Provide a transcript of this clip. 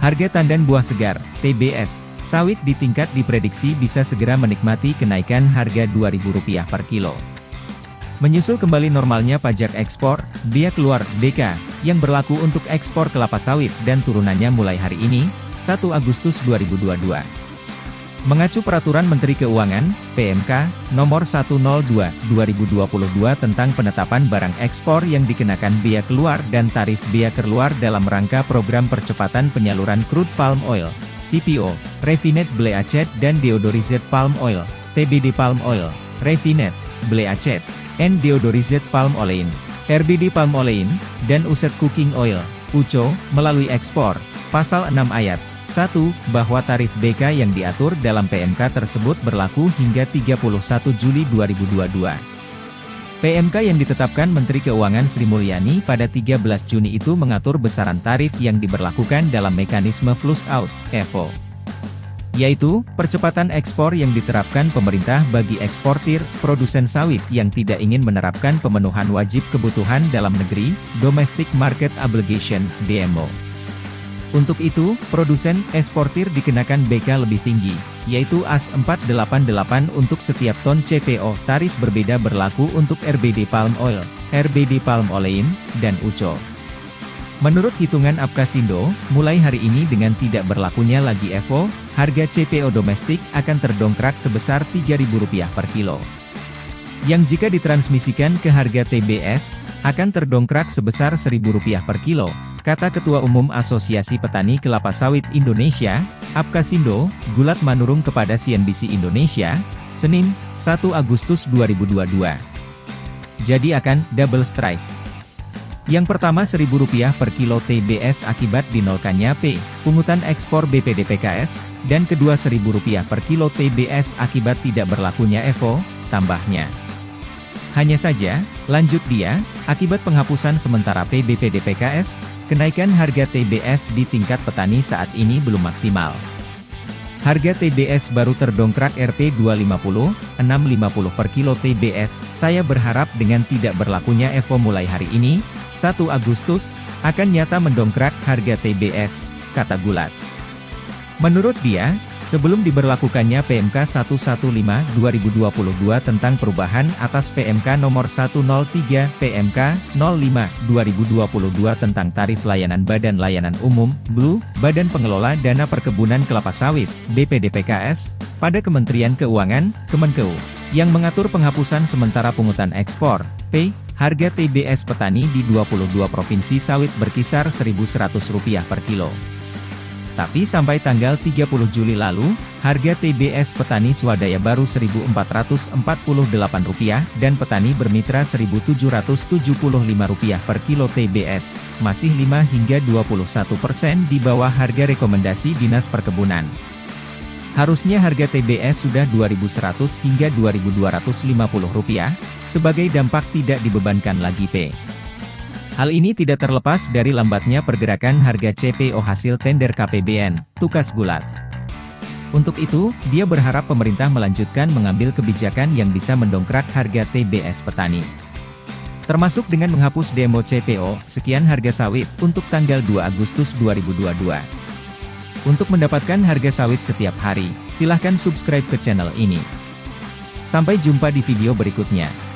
Harga tandan buah segar, TBS, sawit di tingkat diprediksi bisa segera menikmati kenaikan harga Rp2.000 per kilo. Menyusul kembali normalnya pajak ekspor, biaya keluar, BK, yang berlaku untuk ekspor kelapa sawit dan turunannya mulai hari ini, 1 Agustus 2022. Mengacu Peraturan Menteri Keuangan, PMK, Nomor 102-2022 tentang penetapan barang ekspor yang dikenakan biaya keluar dan tarif biaya keluar dalam rangka program percepatan penyaluran crude palm oil, CPO, Refined Ble Acet dan Deodorized Palm Oil, TBD Palm Oil, Refined, Ble Acet, and Deodorized Palm Olein, RBD Palm Olein, dan Uset Cooking Oil, UCO, melalui ekspor, Pasal 6 Ayat 1. Bahwa tarif BK yang diatur dalam PMK tersebut berlaku hingga 31 Juli 2022. PMK yang ditetapkan Menteri Keuangan Sri Mulyani pada 13 Juni itu mengatur besaran tarif yang diberlakukan dalam mekanisme flush out, EVO. Yaitu, percepatan ekspor yang diterapkan pemerintah bagi eksportir, produsen sawit yang tidak ingin menerapkan pemenuhan wajib kebutuhan dalam negeri, Domestic Market Obligation, DMO. Untuk itu, produsen eksportir dikenakan BK lebih tinggi, yaitu AS 488 untuk setiap ton CPO. Tarif berbeda berlaku untuk RBD Palm Oil, RBD Palm Olein, dan UCO. Menurut hitungan Apkasindo, mulai hari ini dengan tidak berlakunya lagi EVO, harga CPO domestik akan terdongkrak sebesar Rp3.000 per kilo. Yang jika ditransmisikan ke harga TBS, akan terdongkrak sebesar Rp1.000 per kilo, kata Ketua Umum Asosiasi Petani Kelapa Sawit Indonesia, Apkasindo, Gulat Manurung kepada CNBC Indonesia, Senin, 1 Agustus 2022. Jadi akan double strike. Yang pertama Rp1.000 per kilo TBS akibat dinolkannya P, pungutan ekspor BPDPKS, dan kedua Rp1.000 per kilo TBS akibat tidak berlakunya EVO, tambahnya. Hanya saja, lanjut dia, akibat penghapusan sementara PBPDPKS, kenaikan harga TBS di tingkat petani saat ini belum maksimal. Harga TBS baru terdongkrak Rp 250, 650 per kilo TBS. Saya berharap dengan tidak berlakunya EVO mulai hari ini, 1 Agustus, akan nyata mendongkrak harga TBS, kata Gulat. Menurut dia, Sebelum diberlakukannya PMK 115-2022 tentang perubahan atas PMK nomor 103 PMK 05-2022 tentang tarif layanan Badan Layanan Umum (BLU), Badan Pengelola Dana Perkebunan Kelapa Sawit (BPDPKS) pada Kementerian Keuangan (Kemenkeu) yang mengatur penghapusan sementara pungutan ekspor P, harga TBS petani di 22 provinsi sawit berkisar Rp1.100 per kilo. Tapi sampai tanggal 30 Juli lalu, harga TBS petani swadaya baru Rp1.448 dan petani bermitra Rp1.775 per kilo TBS, masih 5 hingga 21 persen di bawah harga rekomendasi Dinas Perkebunan. Harusnya harga TBS sudah Rp2.100 hingga Rp2.250, sebagai dampak tidak dibebankan lagi P. Hal ini tidak terlepas dari lambatnya pergerakan harga CPO hasil tender KPBN, tukas gulat. Untuk itu, dia berharap pemerintah melanjutkan mengambil kebijakan yang bisa mendongkrak harga TBS petani. Termasuk dengan menghapus demo CPO, sekian harga sawit, untuk tanggal 2 Agustus 2022. Untuk mendapatkan harga sawit setiap hari, silahkan subscribe ke channel ini. Sampai jumpa di video berikutnya.